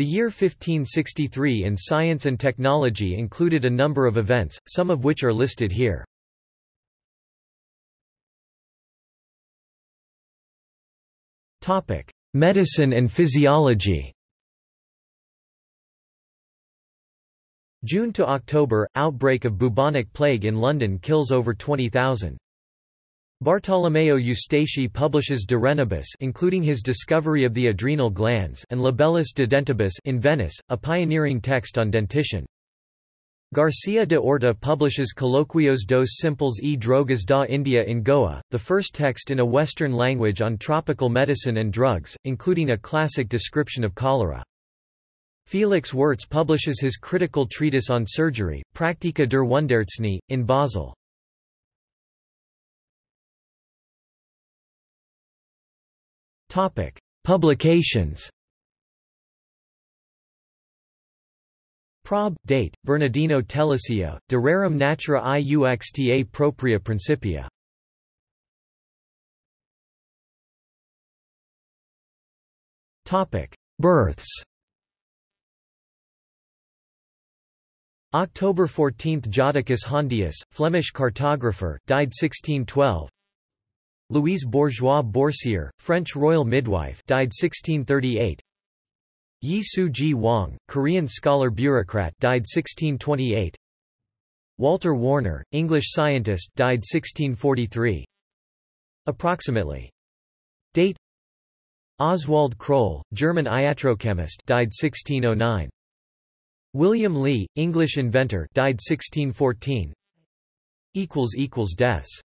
The year 1563 in science and technology included a number of events, some of which are listed here. Medicine and physiology June to October, outbreak of bubonic plague in London kills over 20,000. Bartolomeo Eustachi publishes De Renibus including his discovery of the adrenal glands and Libellus de Dentibus in Venice, a pioneering text on dentition. Garcia de Orta publishes Colloquios dos Simples e Drogas da India in Goa, the first text in a Western language on tropical medicine and drugs, including a classic description of cholera. Felix Wurtz publishes his critical treatise on surgery, Practica der Wundarzthney, in Basel. Topic: Publications. Prob. Date: Bernardino Telesio, De Rerum Natura Iuxta Propria Principia. Topic: Births. October 14 – Jodocus Hondius, Flemish cartographer, died 1612 Louise Bourgeois Boursier, French royal midwife died 1638 Yi Su-gwang, Korean scholar bureaucrat died 1628 Walter Warner, English scientist died 1643 Approximately. Date. Oswald Croll, German iatrochemist died 1609 William Lee, English inventor died 1614 equals equals Deaths